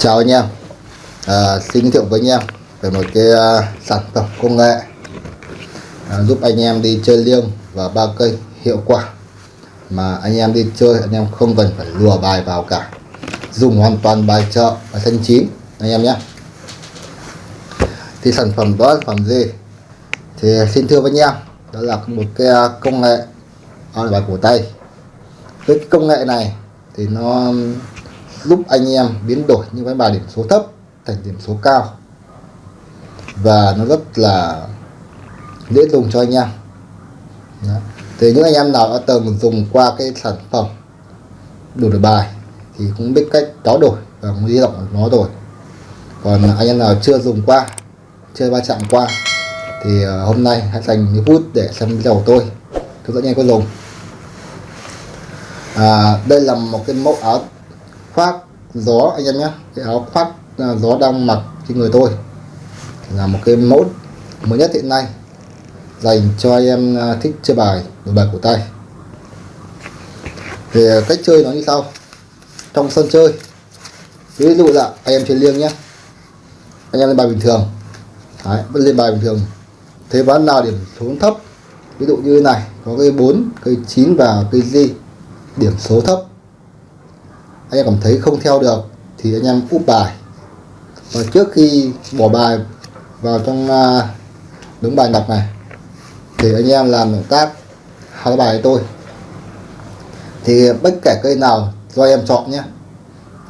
Chào anh em. À, Xin giới thiệu với anh em về một cái uh, sản phẩm công nghệ à, giúp anh em đi chơi liêng và ba cây hiệu quả mà anh em đi chơi anh em không cần phải lùa bài vào cả. Dùng hoàn toàn bài chợ và xanh chín anh em nhé. Thì sản phẩm đó là sản phẩm gì? Thì xin thưa với anh em đó là một cái à, công nghệ on bài cổ tay. Với cái công nghệ này thì nó giúp anh em biến đổi những cái bài điểm số thấp thành điểm số cao. Và nó rất là dễ dùng cho anh em. Đó. thì những anh em nào đã từng dùng qua cái sản phẩm đổi bài thì cũng biết cách tráo đổi và cũng di động nó rồi. Còn anh em nào chưa dùng qua chưa va chạm qua thì ờ, hôm nay hãy dành những phút để xem video của tôi. Tôi dẫn anh em có dùng. À, đây là một cái mẫu áo khoác gió anh em nhé. Cái áo khoác à, gió đang mặc trên người tôi là một cái mẫu mới nhất hiện nay dành cho anh em à, thích chơi bài đổi bài của tay. Thì à, cách chơi nó như sau. Trong sân chơi ví dụ là anh em chơi liêng nhé. Anh em lên bài bình thường. Đấy, vẫn lên bài bình thường. Thế ván nào điểm số thấp ví dụ như này có cây 4 cây 9 và cây gì điểm số thấp anh em cảm thấy không theo được thì anh em úp bài. Và trước khi bỏ bài vào trong à, đúng bài đọc này, thì anh em làm động tác hai bài tôi. Thì bất kể cây nào do em chọn nhé,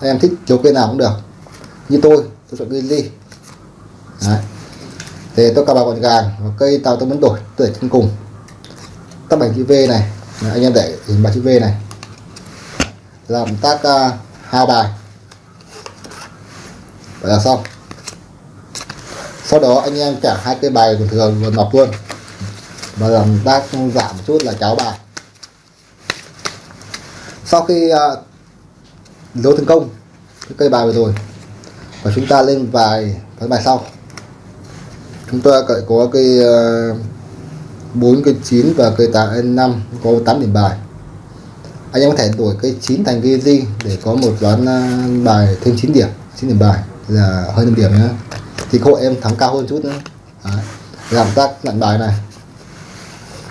anh em thích chiếu cây nào cũng được. Như tôi tôi chọn cây ly. Đấy. thì tôi cà bài gọn gàng và cây tàu tôi muốn đổi, tôi để trên cùng. Các bài chữ V này, anh em để hình bài chữ V này làm tác uh, à, hai bài. Vậy là xong. Sau đó anh em trả hai cái bài bình thường và nọc luôn. Và làm tác giảm một chút là cháo bài. Sau khi à, uh, dấu thành công cái cây bài vừa rồi và chúng ta lên vài cái bài sau. Chúng ta có cây uh, 4 cây 9 và cây 8 5 có 8 điểm bài anh em có thể đổi cái 9 thành cái gì để có một ván à, bài thêm 9 điểm 9 điểm bài. Là hơn 5 điểm nữa thì cô em thắng cao hơn chút nữa. Đấy. làm tác lặn bài này.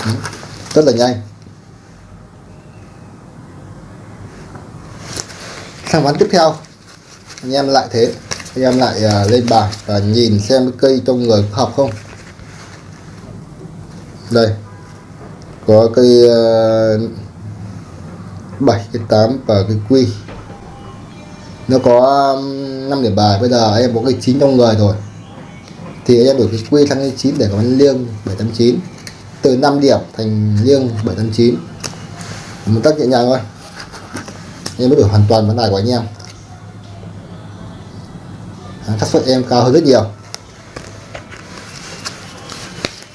Đấy. rất là nhanh. Sang ván tiếp theo. Anh em lại thế. Anh em lại uh, lên bài và nhìn xem cái cây trong người hợp không. Đây. Có cây uh, à, 7 cái 8 và cái quy. Nó có um, 5 điểm bài. Bây giờ em có cái 9 trong người rồi. Thì em đổi cái quy sang cái 9 để có liêng 789 từ 5 điểm thành liêng 789 một tác nhẹ nhàng thôi. Em mới đổi hoàn toàn vấn đề của anh em. Xác suất em cao hơn rất nhiều.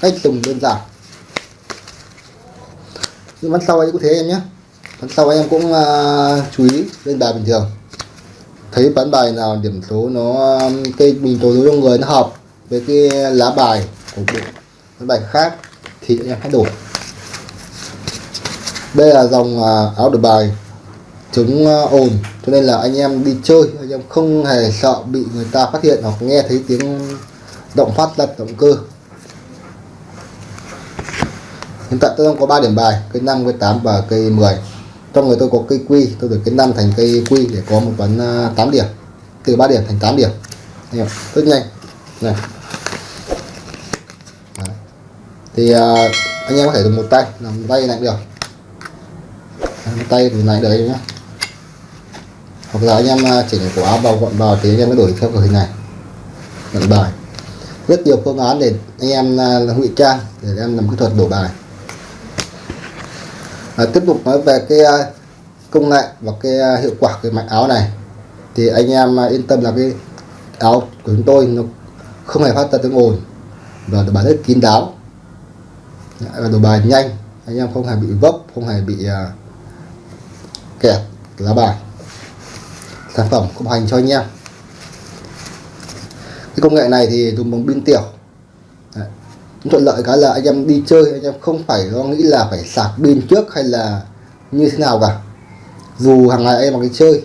Cách dùng đơn giản. Nhưng bắn sau ấy cũng thế em nhé sau em cũng uh, chú ý lên bài bình thường. Thấy bán bài nào điểm số nó um, cây bình số trong người nó hợp với cái lá bài của bộ bán bài khác thì em hãy đổi. Đây là dòng uh, áo đổi bài chống uh, ồn. Cho nên là anh em đi chơi anh em không hề sợ bị người ta phát hiện hoặc nghe thấy tiếng động phát lật động cơ. Hiện tại tôi đang có 3 điểm bài cây 5 cây 8 và cây 10 trong người tôi có cây quy tôi được cái năm thành cây quy để có một ván 8 à, điểm. Từ 3 điểm thành 8 điểm. Rất nhanh. Này. Đấy. thì uh, anh em có thể dùng một tay làm một tay này được. Một tay thì này đấy nhá hoặc là anh em chỉnh của áo vào gọn vào thì anh em mới đổi theo kiểu hình này. Nhận bài rất nhiều phương án để anh em à, ngụy trang để em làm kỹ thuật đổ bài à, tiếp tục nói về cái à, công nghệ và cái à, hiệu quả cái mạch áo này. Thì anh em à, yên tâm là cái áo của chúng tôi nó không hề phát ra tiếng ồn và đồ bài rất kín đáo. Và đồ bài nhanh anh em không hề bị vấp không hề bị uh, kẹt lá bài. Sản phẩm cũng hành cho anh em. Cái công nghệ này thì dùng bằng pin tiểu thuận lợi cái là anh em đi chơi anh em không phải lo nghĩ là phải sạc pin trước hay là như thế nào cả. Dù hàng ngày em bằng cái chơi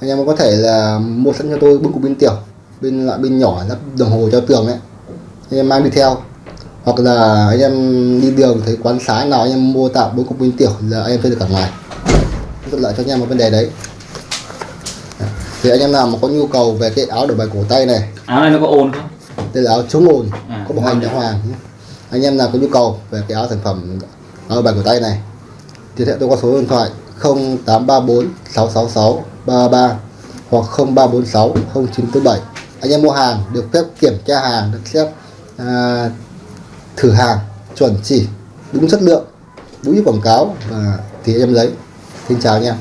anh em có thể là mua sẵn cho tôi bưng cục pin tiểu bên loại pin nhỏ lắp đồng hồ cho tường đấy. Anh em mang đi theo. Hoặc là anh em đi đường thấy quán xá nào anh em mua tạm bốn cục pin tiểu là anh em chơi được cả ngày thuận lợi cho anh em một vấn đề đấy. Thì anh em nào mà có nhu cầu về cái áo đổi bài cổ tay này áo này nó có ồn không? đây là áo chống ồn. À, có bảo hành đã hoàng nhé. anh em nào có nhu cầu về cái áo sản phẩm áo bài cổ tay này thì hệ tôi có số điện thoại 0834 666 33 hoặc 0346 0947 anh em mua hàng được phép kiểm tra hàng được phép à, thử hàng chuẩn chỉ đúng chất lượng đúng như quảng cáo và thì em lấy. Xin chào anh em.